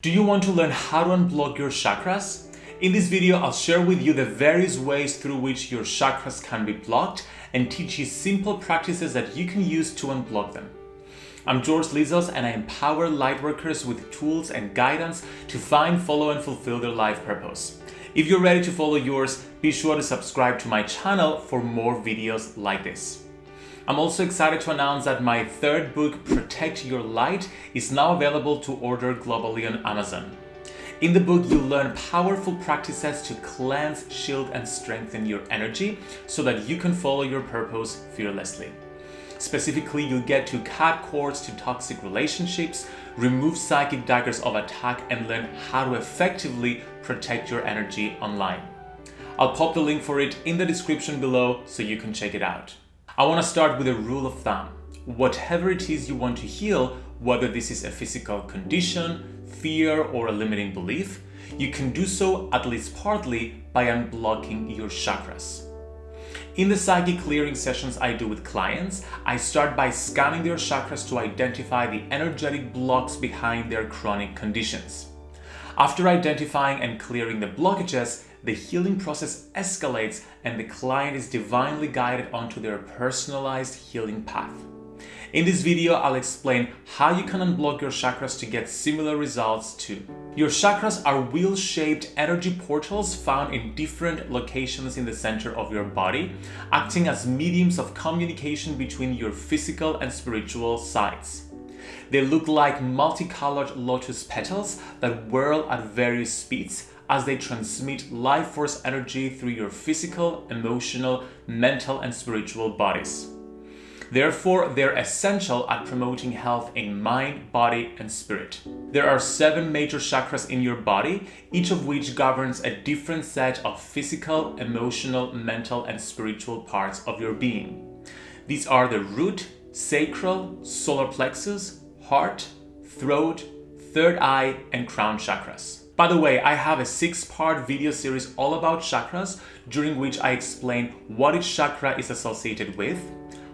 Do you want to learn how to unblock your chakras? In this video, I'll share with you the various ways through which your chakras can be blocked and teach you simple practices that you can use to unblock them. I'm George Lizos and I empower lightworkers with tools and guidance to find, follow and fulfill their life purpose. If you're ready to follow yours, be sure to subscribe to my channel for more videos like this. I'm also excited to announce that my third book, Protect Your Light, is now available to order globally on Amazon. In the book, you'll learn powerful practices to cleanse, shield, and strengthen your energy so that you can follow your purpose fearlessly. Specifically, you'll get to cut cords to toxic relationships, remove psychic daggers of attack, and learn how to effectively protect your energy online. I'll pop the link for it in the description below so you can check it out. I want to start with a rule of thumb. Whatever it is you want to heal, whether this is a physical condition, fear, or a limiting belief, you can do so at least partly by unblocking your chakras. In the psychic clearing sessions I do with clients, I start by scanning their chakras to identify the energetic blocks behind their chronic conditions. After identifying and clearing the blockages, the healing process escalates and the client is divinely guided onto their personalized healing path. In this video, I'll explain how you can unblock your chakras to get similar results too. Your chakras are wheel-shaped energy portals found in different locations in the center of your body, acting as mediums of communication between your physical and spiritual sides. They look like multicolored lotus petals that whirl at various speeds as they transmit life force energy through your physical, emotional, mental, and spiritual bodies. Therefore, they're essential at promoting health in mind, body, and spirit. There are seven major chakras in your body, each of which governs a different set of physical, emotional, mental, and spiritual parts of your being. These are the root, sacral, solar plexus, heart, throat, third eye, and crown chakras. By the way, I have a six-part video series all about chakras during which I explain what each chakra is associated with,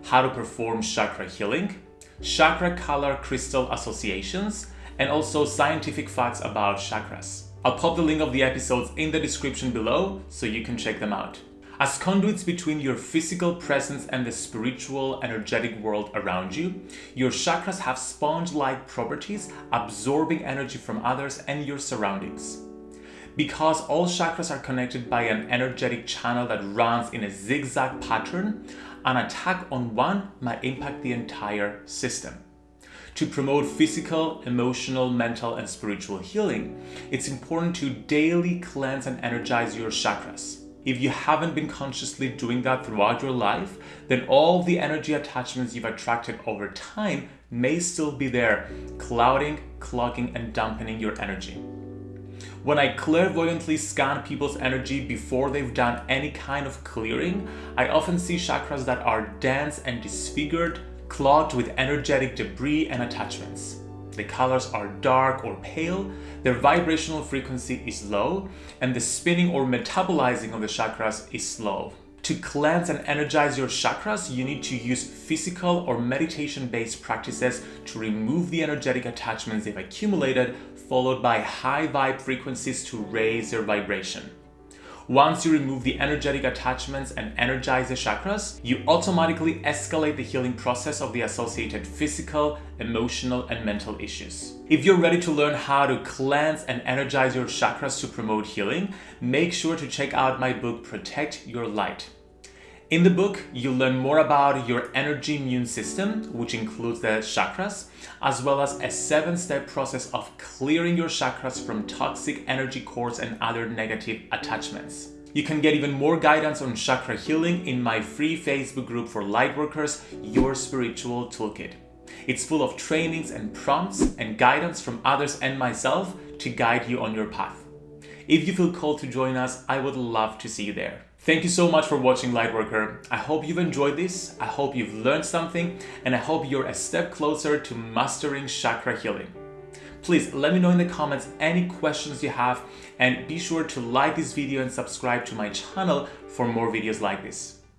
how to perform chakra healing, chakra color crystal associations, and also scientific facts about chakras. I'll pop the link of the episodes in the description below so you can check them out. As conduits between your physical presence and the spiritual, energetic world around you, your chakras have sponge-like properties, absorbing energy from others and your surroundings. Because all chakras are connected by an energetic channel that runs in a zigzag pattern, an attack on one might impact the entire system. To promote physical, emotional, mental, and spiritual healing, it's important to daily cleanse and energize your chakras. If you haven't been consciously doing that throughout your life, then all the energy attachments you've attracted over time may still be there, clouding, clogging, and dampening your energy. When I clairvoyantly scan people's energy before they've done any kind of clearing, I often see chakras that are dense and disfigured, clogged with energetic debris and attachments. The colors are dark or pale, their vibrational frequency is low, and the spinning or metabolizing of the chakras is slow. To cleanse and energize your chakras, you need to use physical or meditation-based practices to remove the energetic attachments they've accumulated, followed by high vibe frequencies to raise their vibration. Once you remove the energetic attachments and energize the chakras, you automatically escalate the healing process of the associated physical, emotional, and mental issues. If you're ready to learn how to cleanse and energize your chakras to promote healing, make sure to check out my book, Protect Your Light. In the book, you'll learn more about your energy immune system, which includes the chakras, as well as a seven-step process of clearing your chakras from toxic energy cords and other negative attachments. You can get even more guidance on chakra healing in my free Facebook group for lightworkers, Your Spiritual Toolkit. It's full of trainings and prompts and guidance from others and myself to guide you on your path. If you feel called to join us, I would love to see you there. Thank you so much for watching Lightworker. I hope you've enjoyed this, I hope you've learned something, and I hope you're a step closer to mastering chakra healing. Please let me know in the comments any questions you have and be sure to like this video and subscribe to my channel for more videos like this.